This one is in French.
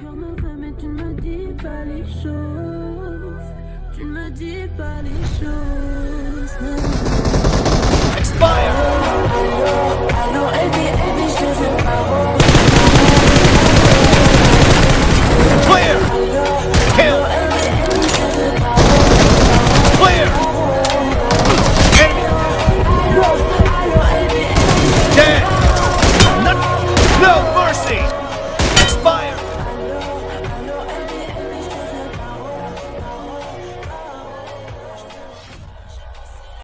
cœur me veut, mais tu ne me dis pas les choses. Tu ne me dis pas les choses.